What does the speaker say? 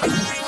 Bye.